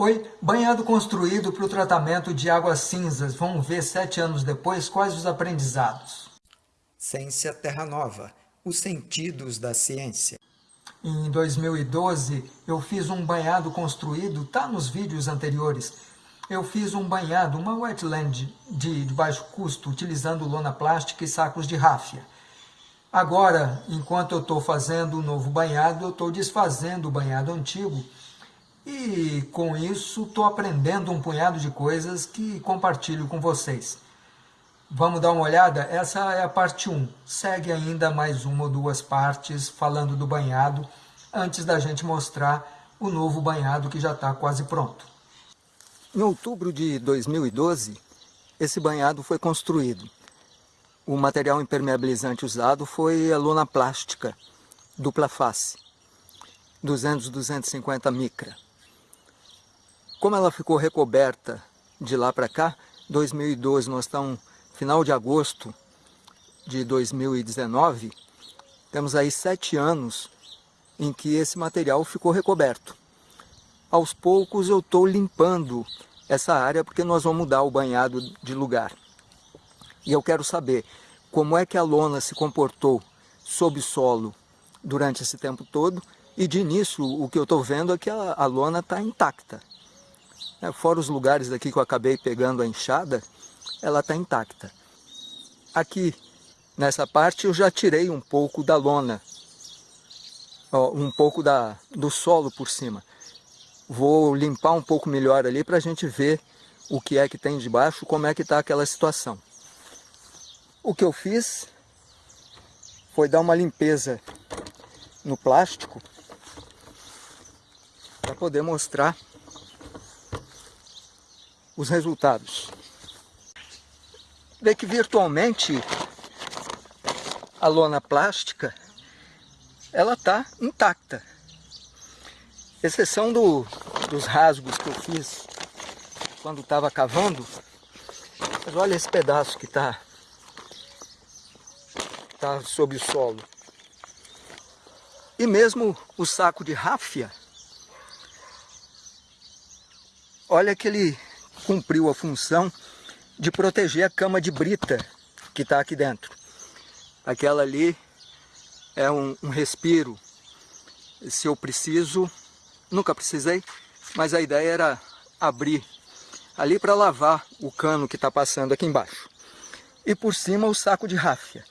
Oi, banhado construído para o tratamento de águas cinzas. Vamos ver sete anos depois quais os aprendizados. Ciência Terra Nova, os sentidos da ciência. Em 2012, eu fiz um banhado construído, tá nos vídeos anteriores. Eu fiz um banhado, uma wetland de, de baixo custo, utilizando lona plástica e sacos de ráfia. Agora, enquanto eu estou fazendo o um novo banhado, eu estou desfazendo o banhado antigo e com isso estou aprendendo um punhado de coisas que compartilho com vocês. Vamos dar uma olhada? Essa é a parte 1. Segue ainda mais uma ou duas partes falando do banhado, antes da gente mostrar o novo banhado que já está quase pronto. Em outubro de 2012, esse banhado foi construído. O material impermeabilizante usado foi a lona plástica, dupla face, 200-250 micra. Como ela ficou recoberta de lá para cá, 2012, nós estamos final de agosto de 2019, temos aí sete anos em que esse material ficou recoberto. Aos poucos eu estou limpando essa área porque nós vamos mudar o banhado de lugar. E eu quero saber como é que a lona se comportou sob solo durante esse tempo todo e de início o que eu estou vendo é que a, a lona está intacta. É, fora os lugares aqui que eu acabei pegando a enxada, ela está intacta. Aqui, nessa parte, eu já tirei um pouco da lona, ó, um pouco da, do solo por cima. Vou limpar um pouco melhor ali para a gente ver o que é que tem debaixo, como é que está aquela situação. O que eu fiz foi dar uma limpeza no plástico para poder mostrar os resultados. Vê que virtualmente a lona plástica ela está intacta. Exceção do, dos rasgos que eu fiz quando estava cavando. Mas olha esse pedaço que está tá sob o solo. E mesmo o saco de ráfia, olha que ele cumpriu a função de proteger a cama de brita que está aqui dentro. Aquela ali é um, um respiro. Se eu preciso, nunca precisei, mas a ideia era abrir ali para lavar o cano que está passando aqui embaixo. E por cima o saco de ráfia.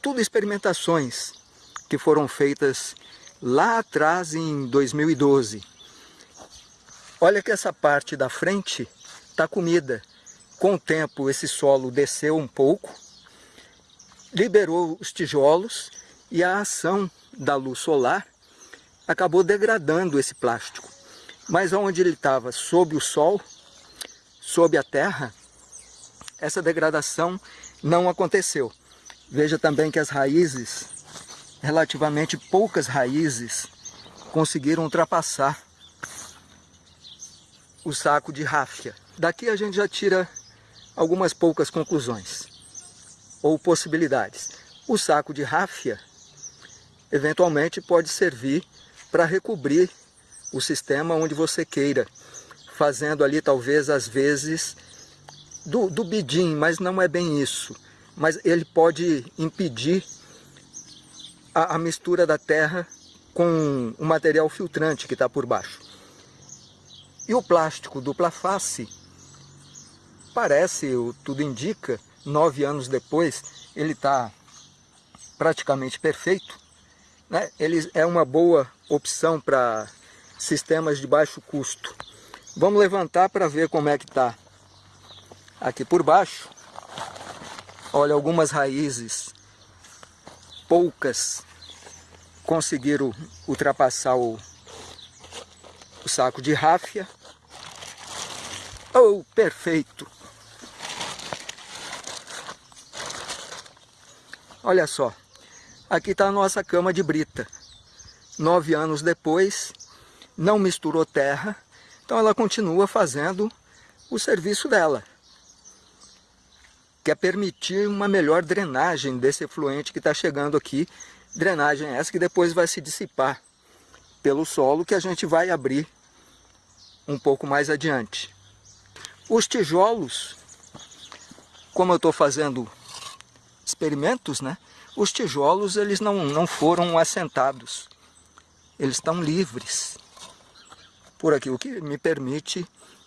Tudo experimentações que foram feitas lá atrás em 2012. Olha que essa parte da frente está comida. Com o tempo esse solo desceu um pouco, liberou os tijolos e a ação da luz solar acabou degradando esse plástico. Mas onde ele estava sob o sol, sob a terra, essa degradação não aconteceu. Veja também que as raízes, relativamente poucas raízes, conseguiram ultrapassar o saco de ráfia. Daqui a gente já tira algumas poucas conclusões ou possibilidades. O saco de ráfia eventualmente pode servir para recobrir o sistema onde você queira, fazendo ali talvez às vezes do, do bidim, mas não é bem isso. Mas ele pode impedir a, a mistura da terra com o material filtrante que está por baixo. E o plástico dupla face parece, tudo indica, nove anos depois, ele está praticamente perfeito. Né? Ele é uma boa opção para sistemas de baixo custo. Vamos levantar para ver como é que está aqui por baixo. Olha, algumas raízes, poucas, conseguiram ultrapassar o, o saco de ráfia. Oh, perfeito! Olha só, aqui está a nossa cama de brita. Nove anos depois, não misturou terra, então ela continua fazendo o serviço dela. Que é permitir uma melhor drenagem desse efluente que está chegando aqui. Drenagem essa que depois vai se dissipar pelo solo que a gente vai abrir um pouco mais adiante. Os tijolos, como eu estou fazendo experimentos, né? Os tijolos eles não, não foram assentados, eles estão livres por aqui, o que me permite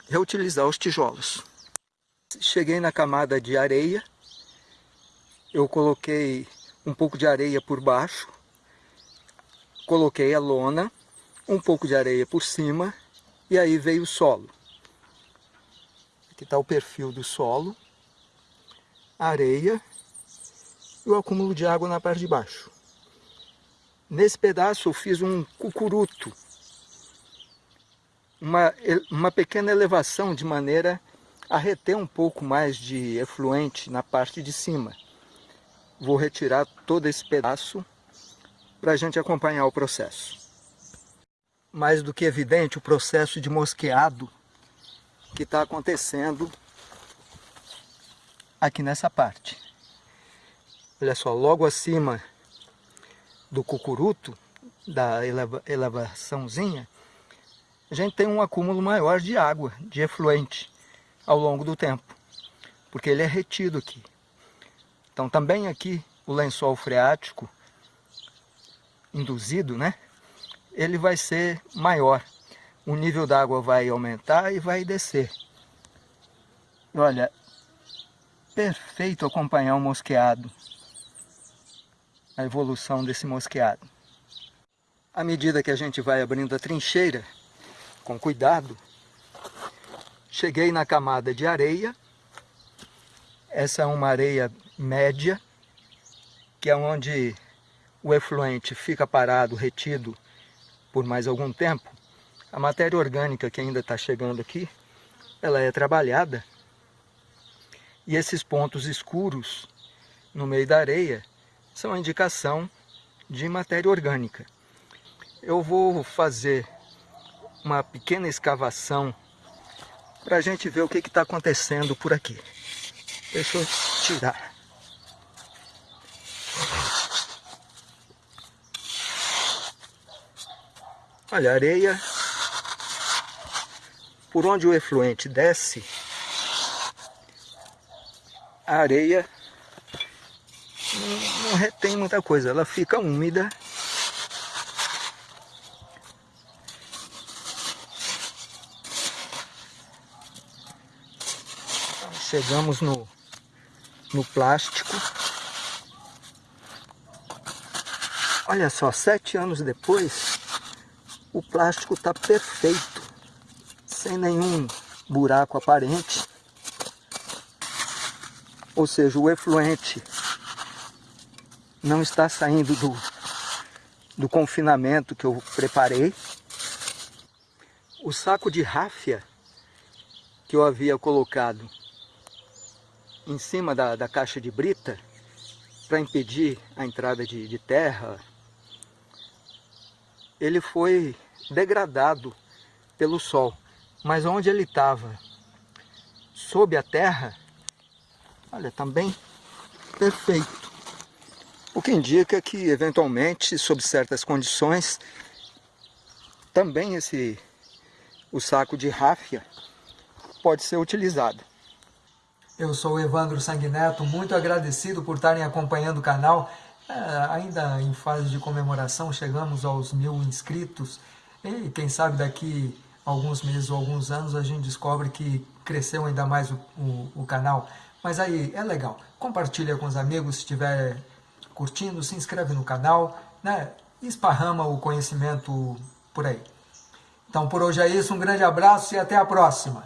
reutilizar os tijolos. Cheguei na camada de areia, eu coloquei um pouco de areia por baixo, coloquei a lona, um pouco de areia por cima e aí veio o solo. Aqui está o perfil do solo, areia e o acúmulo de água na parte de baixo. Nesse pedaço eu fiz um cucuruto, uma, uma pequena elevação de maneira a reter um pouco mais de efluente na parte de cima. Vou retirar todo esse pedaço para a gente acompanhar o processo. Mais do que evidente o processo de mosqueado que está acontecendo aqui nessa parte. Olha só, logo acima do cucuruto, da eleva, elevaçãozinha, a gente tem um acúmulo maior de água, de efluente, ao longo do tempo, porque ele é retido aqui. Então também aqui o lençol freático induzido, né? Ele vai ser maior. O nível d'água vai aumentar e vai descer. Olha, perfeito acompanhar o mosqueado. A evolução desse mosqueado. À medida que a gente vai abrindo a trincheira, com cuidado, cheguei na camada de areia. Essa é uma areia média, que é onde o efluente fica parado, retido por mais algum tempo, a matéria orgânica que ainda está chegando aqui, ela é trabalhada e esses pontos escuros no meio da areia são indicação de matéria orgânica. Eu vou fazer uma pequena escavação para a gente ver o que está acontecendo por aqui. Deixa eu tirar. Olha, a areia, por onde o efluente desce, a areia não, não retém muita coisa, ela fica úmida. Chegamos no, no plástico. Olha só, sete anos depois, o plástico está perfeito, sem nenhum buraco aparente. Ou seja, o efluente não está saindo do, do confinamento que eu preparei. O saco de ráfia que eu havia colocado em cima da, da caixa de brita para impedir a entrada de, de terra, ele foi degradado pelo sol. Mas onde ele estava, sob a terra, olha, também perfeito. O que indica que, eventualmente, sob certas condições, também esse, o saco de ráfia pode ser utilizado. Eu sou o Evandro Sanguineto, muito agradecido por estarem acompanhando o canal. É, ainda em fase de comemoração, chegamos aos mil inscritos e quem sabe daqui alguns meses ou alguns anos a gente descobre que cresceu ainda mais o, o, o canal. Mas aí é legal, compartilha com os amigos se estiver curtindo, se inscreve no canal, né? esparrama o conhecimento por aí. Então por hoje é isso, um grande abraço e até a próxima!